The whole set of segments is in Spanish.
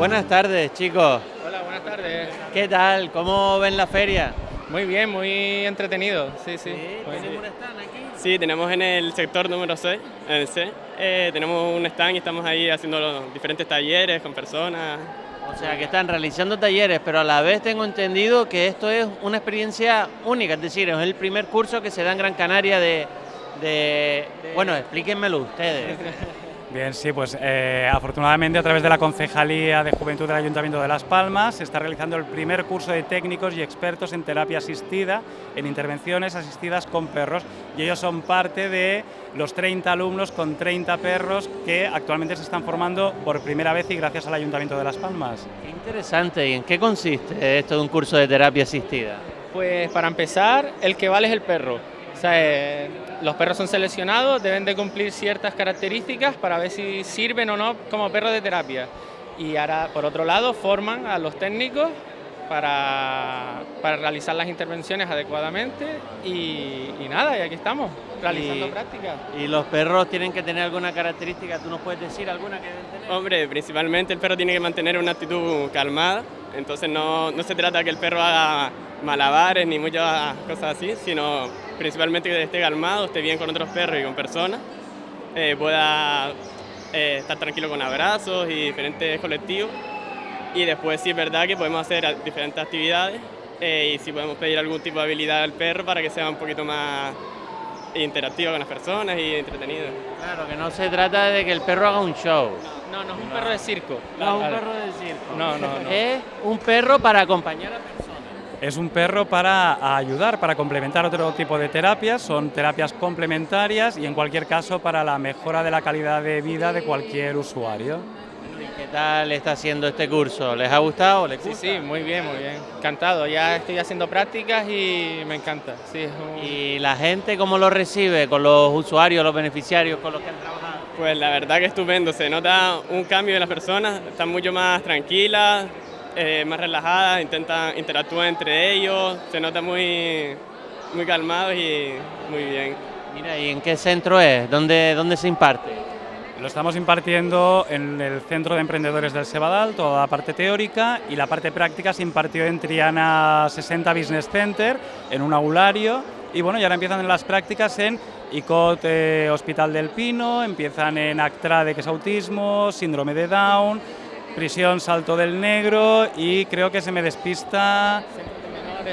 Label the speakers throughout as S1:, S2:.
S1: Buenas tardes, chicos.
S2: Hola, buenas tardes.
S1: ¿Qué tal? ¿Cómo ven la feria?
S2: Muy bien, muy entretenido. Sí, sí.
S1: ¿Tienen un stand aquí?
S3: Sí, tenemos en el sector número 6, en el C, eh, tenemos un stand y estamos ahí haciendo los diferentes talleres con personas.
S1: O sea, que están realizando talleres, pero a la vez tengo entendido que esto es una experiencia única, es decir, es el primer curso que se da en Gran Canaria de... de- Bueno, explíquenmelo ustedes.
S4: Bien, sí, pues eh, afortunadamente a través de la Concejalía de Juventud del Ayuntamiento de Las Palmas se está realizando el primer curso de técnicos y expertos en terapia asistida, en intervenciones asistidas con perros y ellos son parte de los 30 alumnos con 30 perros que actualmente se están formando por primera vez y gracias al Ayuntamiento de Las Palmas.
S1: Qué interesante. ¿Y en qué consiste esto de un curso de terapia asistida?
S2: Pues para empezar, el que vale es el perro. O sea, eh, los perros son seleccionados, deben de cumplir ciertas características para ver si sirven o no como perros de terapia. Y ahora, por otro lado, forman a los técnicos para, para realizar las intervenciones adecuadamente y, y nada, y aquí estamos, realizando
S1: Y-
S2: prácticas.
S1: ¿Y los perros tienen que tener alguna característica? ¿Tú nos puedes decir alguna que deben tener?
S3: Hombre, principalmente el perro tiene que mantener una actitud calmada, entonces no, no se trata que el perro haga malabares ni muchas cosas así, sino principalmente que esté calmado, esté bien con otros perros y con personas, eh, pueda eh, estar tranquilo con abrazos y diferentes colectivos. Y después sí es verdad que podemos hacer diferentes actividades eh, y sí podemos pedir algún tipo de habilidad al perro para que sea un poquito más interactivo con las personas y entretenido.
S1: Claro, que no se trata de que el perro haga un show.
S2: No, no es un perro de circo.
S1: No es un perro de circo.
S2: No, no, no.
S1: Es un perro para acompañar a personas.
S4: Es un perro para ayudar, para complementar otro tipo de terapias, son terapias complementarias y en cualquier caso para la mejora de la calidad de vida de cualquier usuario.
S1: ¿Y qué tal está haciendo este curso? ¿Les ha gustado? ¿Les
S2: Sí,
S1: gusta?
S2: sí, muy bien, muy bien. Encantado. Ya estoy haciendo prácticas y me encanta. Sí, es un-
S1: ¿Y la gente cómo lo recibe con los usuarios, los beneficiarios con los que han trabajado?
S3: Pues la verdad que estupendo, se nota un cambio de las personas, están mucho más tranquilas, eh, más relajadas, intentan interactuar entre ellos, se nota muy, muy calmados y muy bien.
S1: Mira, ¿y en qué centro es? ¿Dónde, dónde se imparte?
S4: Lo estamos impartiendo en el Centro de Emprendedores del Sebadal, toda la parte teórica y la parte práctica se impartió en Triana 60 Business Center, en un aulario. Y bueno, y ahora empiezan las prácticas en ICOT eh, Hospital del Pino, empiezan en ACTRADE, que es autismo, síndrome de Down, prisión Salto del Negro y creo que se me despista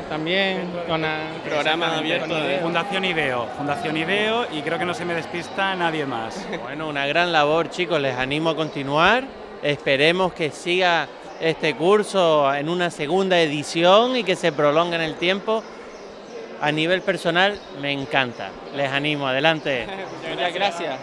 S2: también, con a-
S3: Programa abierto de-.
S4: Fundación IDEO, Fundación IDEO y creo que no se me despista nadie más.
S1: Bueno, una gran labor, chicos. Les animo a continuar. Esperemos que siga este curso en una segunda edición y que se prolongue en el tiempo. A nivel personal, me encanta. Les animo. Adelante.
S2: Muchas gracias.